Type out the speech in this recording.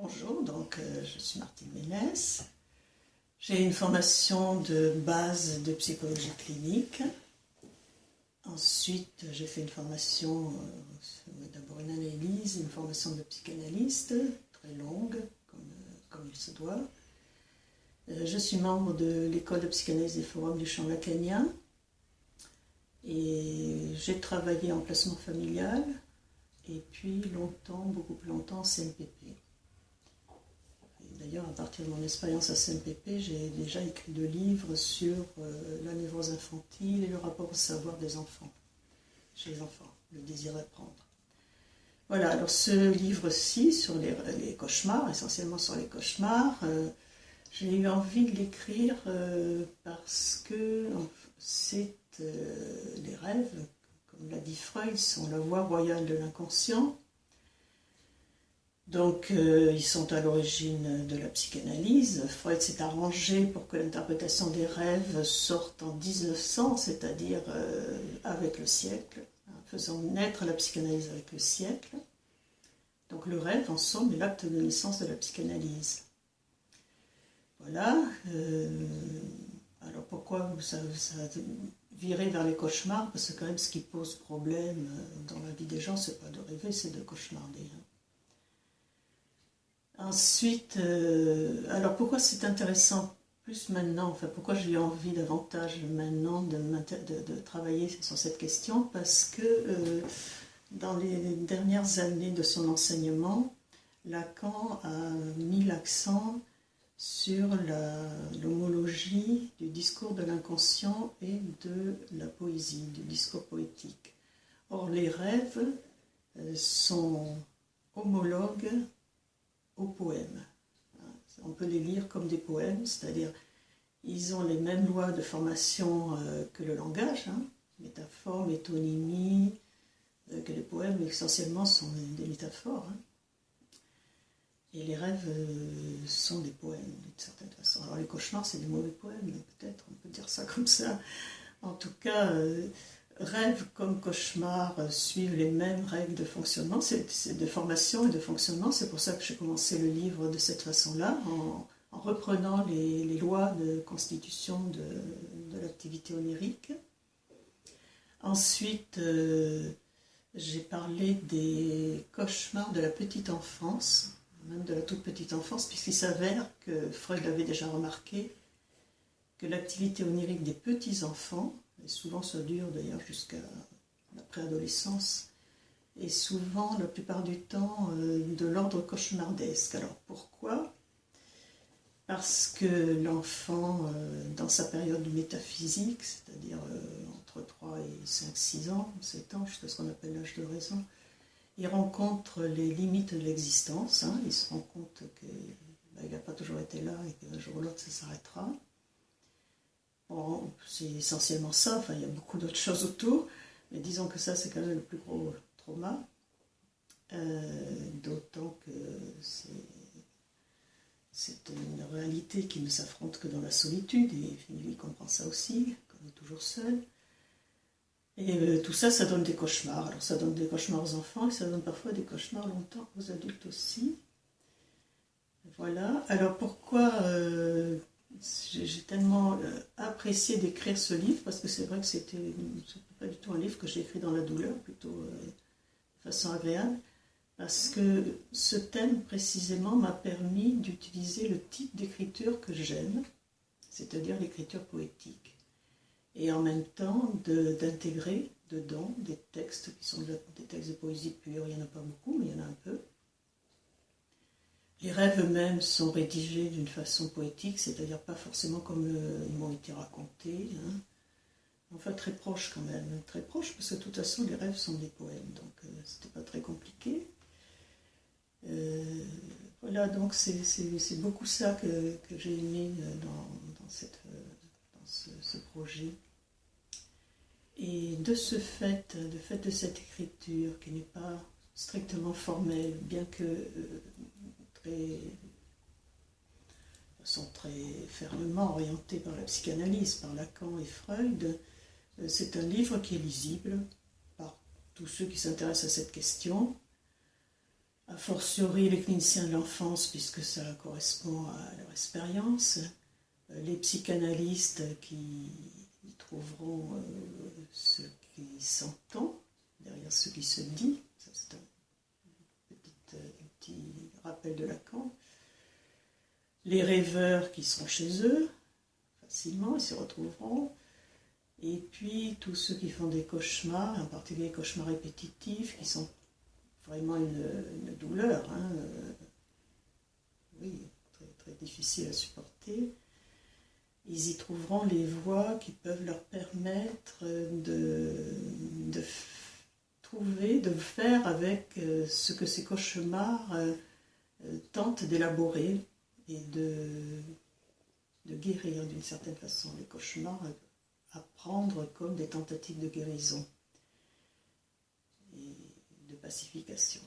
Bonjour, donc euh, je suis Martine Ménès. J'ai une formation de base de psychologie clinique. Ensuite, j'ai fait une formation, euh, d'abord une analyse, une formation de psychanalyste, très longue, comme, euh, il se doit. je suis membre de l'école de psychanalyse des forums du champ lacanien. Et j'ai travaillé en placement familial, et puis longtemps, beaucoup plus longtemps, en CNPP. D'ailleurs, à partir de mon expérience à CNPP, j'ai déjà écrit deux livres sur euh, la névrose infantile et le rapport au savoir des enfants, chez les enfants, le désir d'apprendre. Voilà, alors ce livre-ci, sur les, cauchemars, essentiellement sur les cauchemars, euh, j'ai eu envie de l'écrire euh, parce que c'est les rêves, comme l'a dit Freud, sont la voie royale de l'inconscient. Donc, euh, ils sont à l'origine de la psychanalyse. Freud s'est arrangé pour que l'interprétation des rêves sorte en 1900, c'est-à-dire euh, avec le siècle, hein, faisant naître la psychanalyse avec le siècle. Donc, le rêve, en somme, est l'acte de naissance de la psychanalyse. Voilà. Euh, alors, pourquoi ça, ça virer vers les cauchemars? Parce que, quand même, ce qui pose problème dans la vie des gens, c'est pas de rêver, c'est de cauchemarder. Hein. Ensuite, euh, alors pourquoi c'est intéressant plus maintenant, enfin pourquoi j'ai envie davantage maintenant de, de, travailler sur cette question? Parce que euh, dans les dernières années de son enseignement, Lacan a mis l'accent sur l'homologie du discours de l'inconscient et de la poésie, du discours poétique. Or, les rêves euh, sont homologues poèmes. On peut les lire comme des poèmes, c'est-à-dire ils ont les mêmes lois de formation euh, que le langage, hein, métaphore, métonymie, euh, que les poèmes essentiellement sont des métaphores. Hein. Et les rêves euh, sont des poèmes d'une certaine façon. Alors les cauchemars, c'est des mauvais poèmes, peut-être, on peut dire ça comme ça. En tout cas, rêve comme cauchemar euh, suivent les mêmes règles de fonctionnement, de formation et de fonctionnement. C'est pour ça que j'ai commencé le livre de cette façon-là, en, reprenant les, lois de constitution de, l'activité onirique. Ensuite, euh, j'ai parlé des cauchemars de la petite enfance, même de la toute petite enfance, puisqu'il s'avère que Freud l'avait déjà remarqué, que l'activité onirique des petits enfants et souvent ça dure d'ailleurs jusqu'à la préadolescence, et souvent, la plupart du temps, euh, de l'ordre cauchemardesque. Alors pourquoi? Parce que l'enfant, euh, dans sa période métaphysique, c'est-à-dire euh, entre 3 et 5, 6 ans, 7 ans, jusqu'à ce qu'on appelle l'âge de raison, il rencontre les limites de l'existence, hein. il se rend compte qu'il bah, n'a pas toujours été là et qu'un jour ou l'autre ça s'arrêtera c'est essentiellement ça, enfin il y a beaucoup d'autres choses autour, mais disons que ça c'est quand même le plus gros trauma, euh, d'autant que c'est une réalité qui ne s'affronte que dans la solitude, et Finley comprend ça aussi, qu'on est toujours seul. Et euh, tout ça, ça donne des cauchemars. Alors ça donne des cauchemars aux enfants, et ça donne parfois des cauchemars longtemps aux adultes aussi. Voilà. Alors pourquoi euh, j'ai tellement euh, apprécié d'écrire ce livre parce que c'est vrai que c'était pas du tout un livre que j'ai écrit dans la douleur, plutôt euh, de façon agréable, parce que ce thème précisément m'a permis d'utiliser le type d'écriture que j'aime, c'est-à-dire l'écriture poétique, et en même temps d'intégrer dedans des textes qui sont des textes de poésie pure, il n'y en a pas beaucoup, mais il y en a un peu, les rêves eux-mêmes sont rédigés d'une façon poétique, c'est-à-dire pas forcément comme euh, ils m'ont été racontés. Hein. Enfin, très proche quand même, très proche, parce que de toute façon, les rêves sont des poèmes, donc euh, c'était pas très compliqué. Euh, voilà, donc c'est beaucoup ça que, j'ai aimé dans, cette, dans ce, ce, projet. Et de ce fait, de fait de cette écriture qui n'est pas strictement formelle, bien que sont très fermement orientés par la psychanalyse, par Lacan et Freud. Euh, c'est un livre qui est lisible par tous ceux qui s'intéressent à cette question. a fortiori les cliniciens de l'enfance, puisque ça correspond à leur expérience, les psychanalystes qui trouveront ce qui s'entend derrière ce qui se dit, c'est un petit, de Lacan, les rêveurs qui sont chez eux, facilement, ils s'y retrouveront, et puis tous ceux qui font des cauchemars, en particulier des cauchemars répétitifs, qui sont vraiment une, douleur, hein, euh, oui, très, difficile à supporter, ils y trouveront les voies qui peuvent leur permettre de, trouver, de faire avec euh, ce que ces cauchemars euh, tentent d'élaborer et de guérir d'une certaine façon les cauchemars à prendre comme des tentatives de guérison et de pacification.